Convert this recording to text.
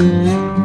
Música